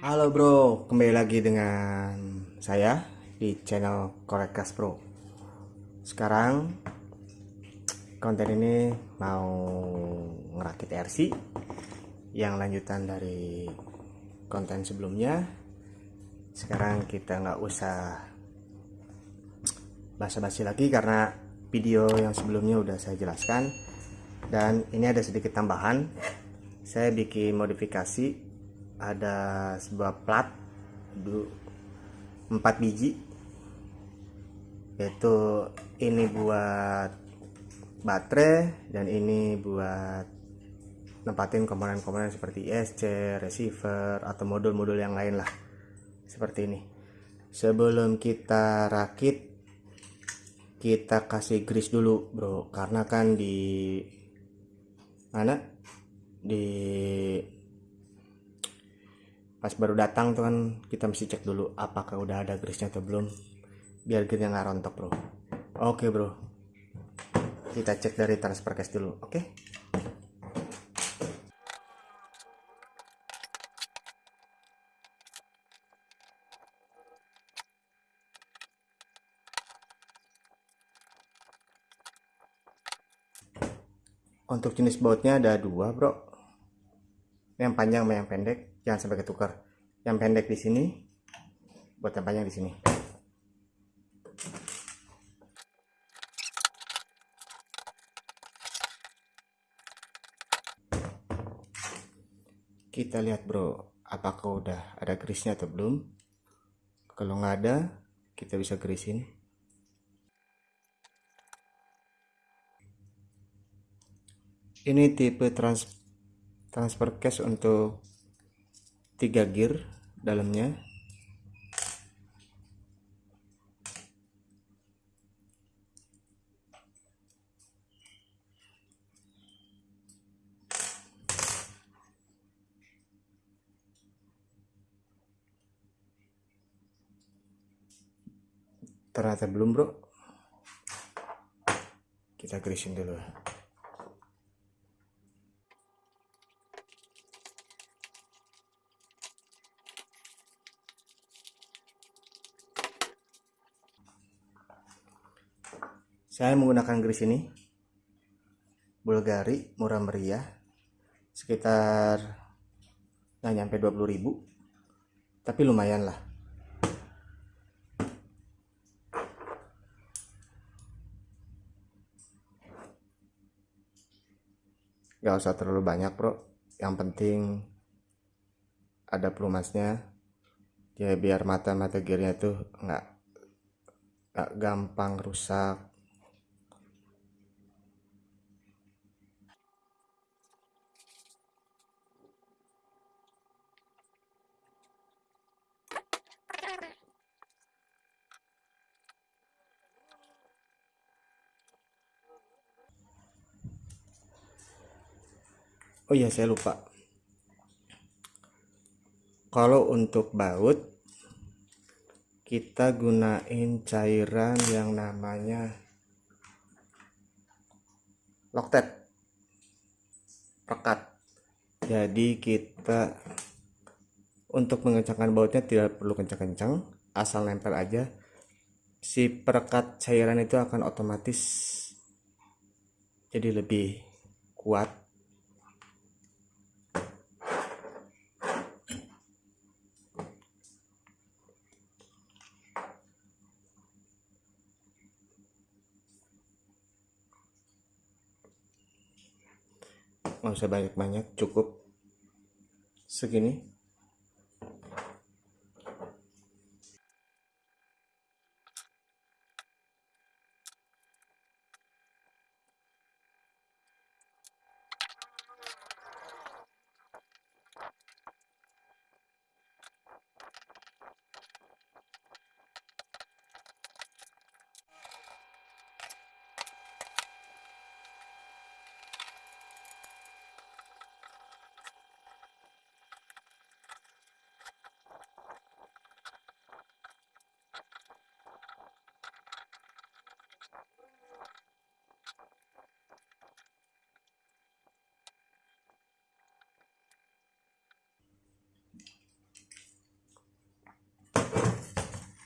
Halo bro, kembali lagi dengan saya di channel Korekas Pro. Sekarang konten ini mau ngerakit RC yang lanjutan dari konten sebelumnya. Sekarang kita nggak usah basa-basi lagi karena video yang sebelumnya udah saya jelaskan dan ini ada sedikit tambahan. Saya bikin modifikasi ada sebuah plat 4 biji. Yaitu ini buat baterai dan ini buat nempatin komponen-komponen seperti ISC, receiver atau modul-modul yang lain lah. Seperti ini. Sebelum kita rakit kita kasih grease dulu bro. Karena kan di mana? Di pas baru datang tuh kan kita mesti cek dulu apakah udah ada grease atau belum biar gearnya nggak rontok bro. Oke bro. Kita cek dari transfer case dulu oke? Untuk jenis bautnya ada dua bro. Yang panjang sama yang pendek jangan sampai ketukar. Yang pendek di sini buat yang panjang di sini. Kita lihat bro apakah udah ada grease atau belum. Kalau nggak ada kita bisa gerisin ini tipe trans transfer case untuk tiga gear dalamnya. Ternyata belum bro. Kita greasing dulu saya menggunakan grease ini. Bulgari murah meriah. Sekitar nggak nyampe 20.000 tapi lumayan lah. Gak usah terlalu banyak bro. Yang penting ada pelumasnya. Ya biar mata-mata gearnya tuh nggak nggak gampang rusak oh iya saya lupa. Kalau untuk baut kita gunain cairan yang namanya loktet pekat. Jadi kita untuk mengencangkan bautnya tidak perlu kencang-kencang asal nempel aja. Si perekat cairan itu akan otomatis jadi lebih kuat nggak usah banyak-banyak cukup segini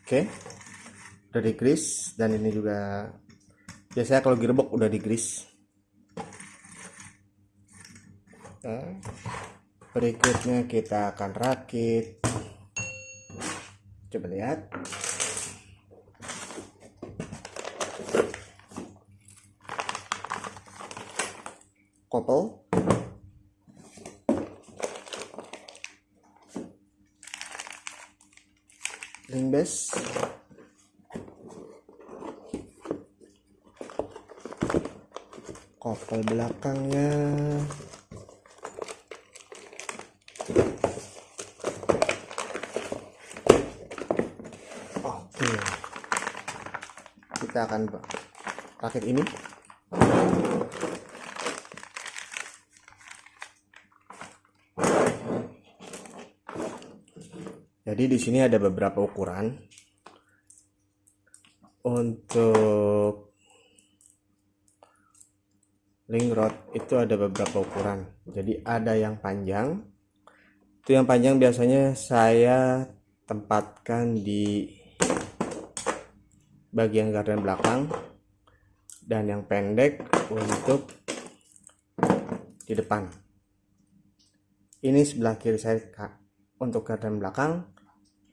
oke. Udah di grease dan ini juga biasanya kalau gearbox udah di grease. Nah, berikutnya kita akan rakit. Coba lihat kopel ring base kopel belakangnya. Oke. Kita akan rakit ini Jadi di sini ada beberapa ukuran untuk link rod itu ada beberapa ukuran. Jadi ada yang panjang. Itu yang panjang biasanya saya tempatkan di bagian gardan belakang dan yang pendek untuk di depan. Ini sebelah kiri saya untuk gardan belakang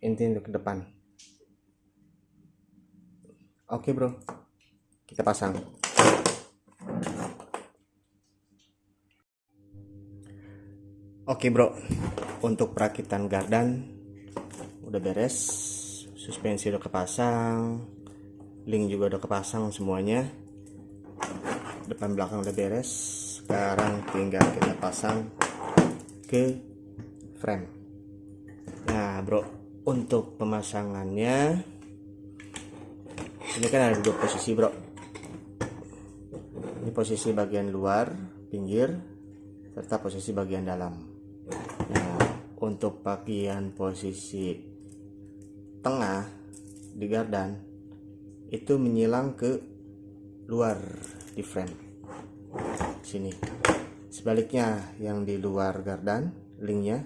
inti untuk ke depan. Oke bro. Kita pasang. Oke bro. Untuk perakitan gardan udah beres. Suspensi udah kepasang. Link juga udah kepasang semuanya. Depan belakang udah beres. Sekarang tinggal kita pasang ke frame nah bro untuk pemasangannya ini kan ada dua posisi bro. Ini posisi bagian luar pinggir serta posisi bagian dalam. Nah untuk bagian posisi tengah di gardan itu menyilang ke luar di frame. Sini. Sebaliknya yang di luar gardan linknya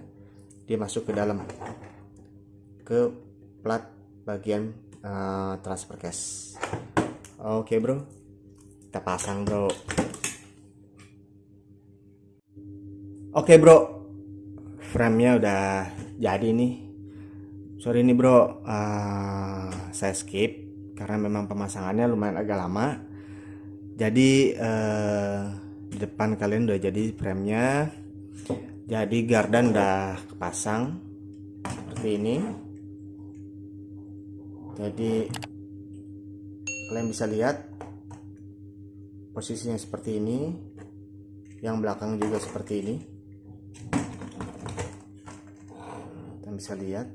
dia masuk ke dalam ke plat bagian uh, transfer case oke okay, bro. Kita pasang bro. Oke okay, bro. Framenya udah jadi nih. Sorry nih bro. Uh, saya skip karena memang pemasangannya lumayan agak lama. Jadi di depan kalian udah jadi framenya. Jadi gardan udah kepasang seperti ini jadi kalian bisa lihat posisinya seperti ini yang belakang juga seperti ini. Kita bisa lihat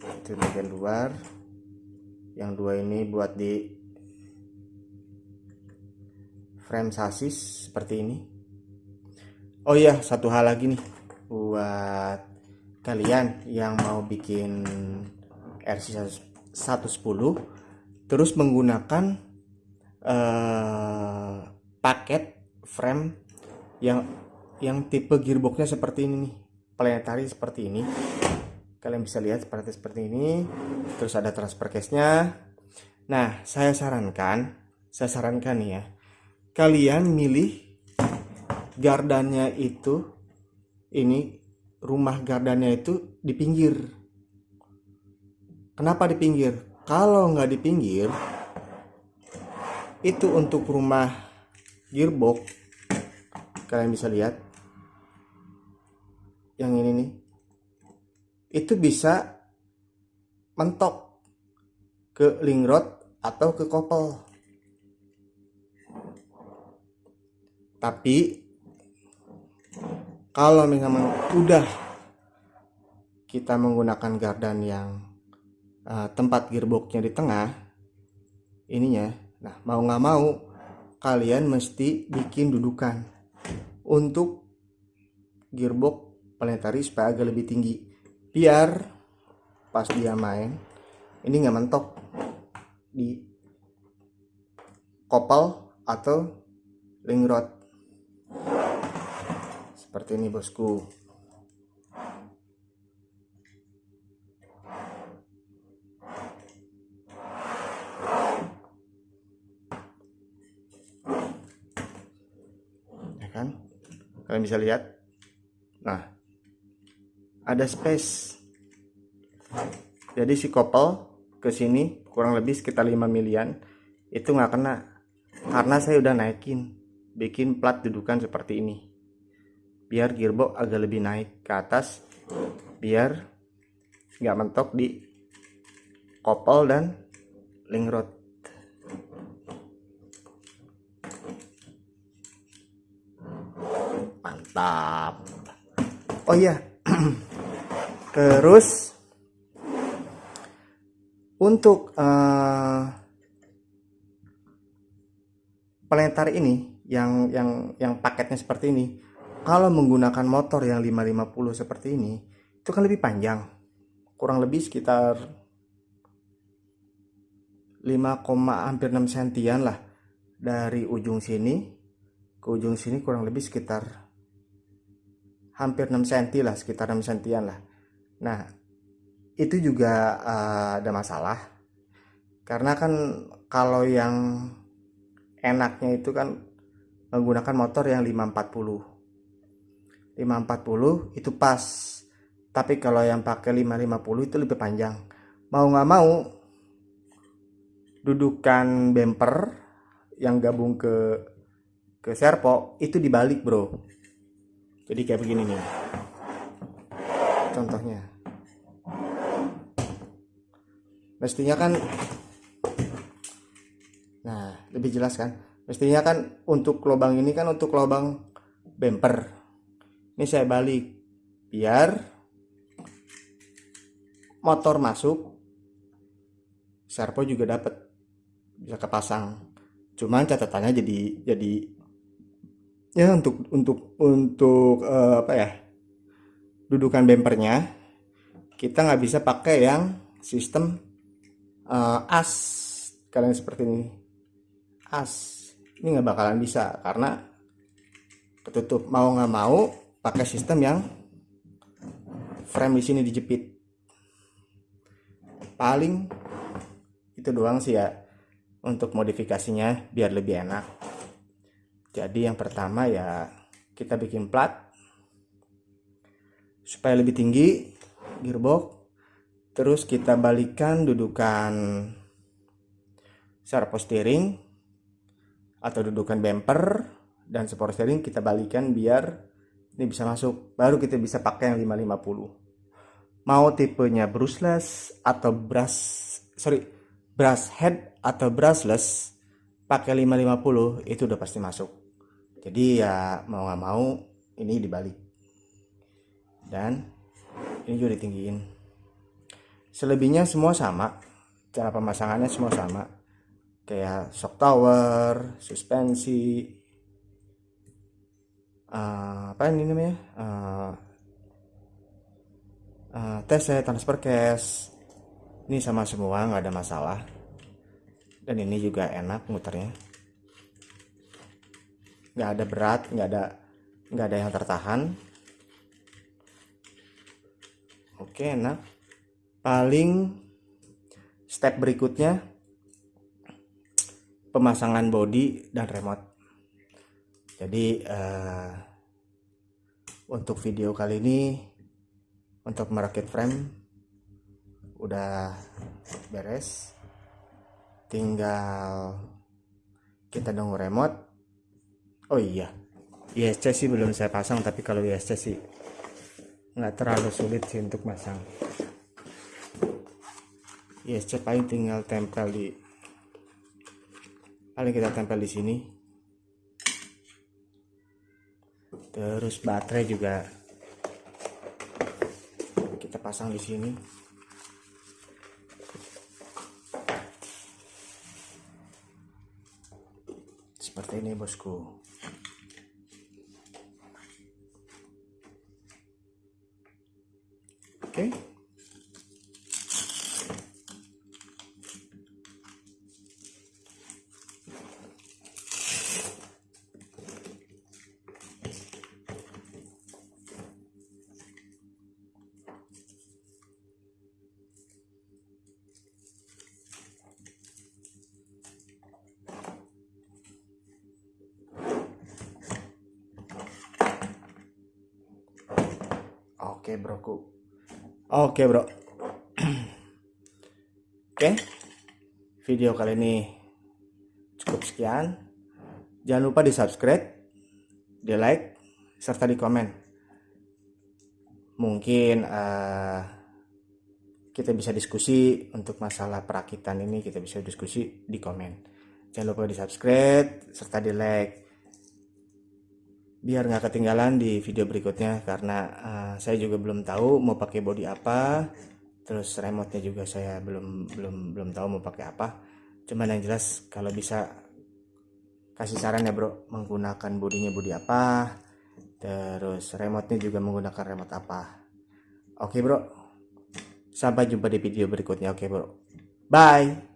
itu bagian luar. Yang dua ini buat di frame sasis seperti ini. Oh iya satu hal lagi nih buat kalian yang mau bikin RC 110 terus menggunakan uh, paket frame yang yang tipe gearboxnya seperti ini nih planetary seperti ini. Kalian bisa lihat seperti seperti ini. Terus ada transfer case nya nah saya sarankan saya sarankan ya kalian milih gardannya itu ini rumah gardannya itu di pinggir Kenapa di pinggir? Kalau nggak di pinggir, itu untuk rumah gearbox, kalian bisa lihat, yang ini nih, itu bisa mentok ke link rod atau ke kopel. Tapi kalau memang udah kita menggunakan gardan yang uh, tempat gearboxnya di tengah ininya. Nah mau nggak mau kalian mesti bikin dudukan untuk gearbox planetary supaya agak lebih tinggi. Biar pas dia main ini nggak mentok di kopel atau link rod. Seperti ini bosku kan? Kalian bisa lihat. Nah ada space. Jadi si kopel ke sini kurang lebih sekitar 5 milian itu nggak kena. Karena saya udah naikin bikin plat dudukan seperti ini. Biar gearbox agak lebih naik ke atas biar nggak mentok di kopel dan link rod mantap. Oh iya. Terus untuk uh, pelengtar ini yang yang yang paketnya seperti ini kalau menggunakan motor yang 550 seperti ini itu kan lebih panjang. Kurang lebih sekitar 5, hampir 6 sentian lah. Dari ujung sini ke ujung sini kurang lebih sekitar hampir 6 cm lah sekitar 6 sentian lah. Nah itu juga uh, ada masalah. Karena kan kalau yang enaknya itu kan menggunakan motor yang 540 540 itu pas. Tapi kalau yang pakai 550 itu lebih panjang. Mau nggak mau dudukan bumper yang gabung ke ke servo itu dibalik bro jadi kayak begini nih. Contohnya. Mestinya kan nah lebih jelas kan. Mestinya kan untuk lubang ini kan untuk lubang bumper. Ini saya balik. Biar motor masuk servo juga dapat. Bisa kepasang. Cuman catatannya jadi jadi ya untuk untuk untuk uh, apa ya dudukan bempernya kita nggak bisa pakai yang sistem uh, as. Kalian seperti ini. As. Ini nggak bakalan bisa karena ketutup. Mau nggak mau pakai sistem yang frame di sini dijepit. Paling itu doang sih ya untuk modifikasinya biar lebih enak jadi yang pertama ya kita bikin plat supaya lebih tinggi gearbox. Terus kita balikan dudukan servo steering atau dudukan bumper dan support steering kita balikan biar ini bisa masuk. Baru kita bisa pakai yang 550 mau tipenya brushless atau brush sorry brush head atau brushless pakai 550 itu udah pasti masuk jadi ya mau nggak mau ini dibalik. Dan ini juga ditinggiin. Selebihnya semua sama. Cara pemasangannya semua sama. Kayak shock tower, suspensi, uh, apa ini namanya, uh, uh, TC, transfer case, ini sama semua nggak ada masalah. Dan ini juga enak muternya, nggak ada berat, nggak ada nggak ada yang tertahan. Oke enak. Paling step berikutnya pemasangan body dan remote jadi uh, untuk video kali ini untuk merakit frame udah beres tinggal kita nunggu remote oh iya. ISC sih belum saya pasang tapi kalau ISC sih nggak terlalu sulit sih untuk pasang ISC paling tinggal tempel di paling kita tempel di sini. Terus baterai juga kita pasang di sini. Seperti ini bosku Oke broku. Oke bro. Oke. Video kali ini cukup sekian. Jangan lupa di subscribe, di like, serta di komen. Mungkin uh, kita bisa diskusi untuk masalah perakitan ini kita bisa diskusi di komen. Jangan lupa di subscribe serta di like biar nggak ketinggalan di video berikutnya karena uh, saya juga belum tahu mau pakai body apa. Terus remote nya juga saya belum belum belum tahu mau pakai apa. Cuman yang jelas kalau bisa kasih saran ya bro. Menggunakan bodinya body apa terus remote nya juga menggunakan remote apa. Oke bro. Sampai jumpa di video berikutnya. Oke bro. Bye